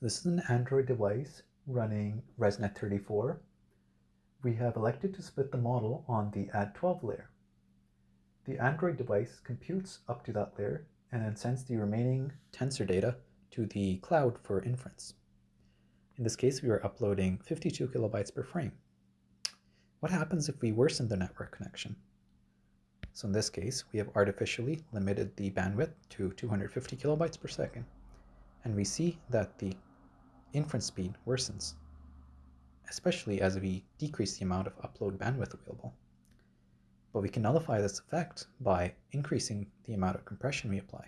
So this is an Android device running ResNet 34. We have elected to split the model on the Add12 layer. The Android device computes up to that layer and then sends the remaining tensor data to the cloud for inference. In this case, we are uploading 52 kilobytes per frame. What happens if we worsen the network connection? So in this case, we have artificially limited the bandwidth to 250 kilobytes per second, and we see that the inference speed worsens, especially as we decrease the amount of upload bandwidth available. But we can nullify this effect by increasing the amount of compression we apply.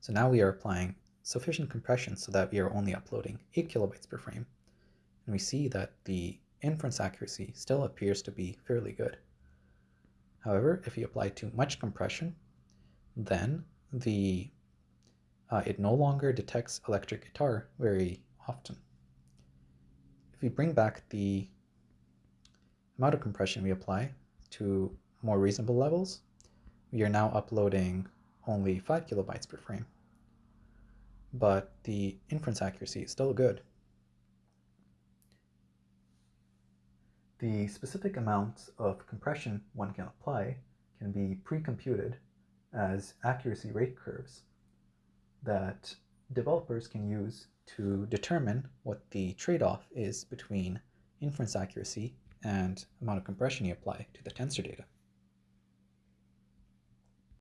So now we are applying sufficient compression so that we are only uploading 8 kilobytes per frame, and we see that the inference accuracy still appears to be fairly good. However, if you apply too much compression, then the uh, it no longer detects electric guitar very often. If we bring back the amount of compression we apply to more reasonable levels, we are now uploading only 5 kilobytes per frame. But the inference accuracy is still good. The specific amounts of compression one can apply can be pre-computed as accuracy rate curves that developers can use to determine what the trade-off is between inference accuracy and amount of compression you apply to the tensor data.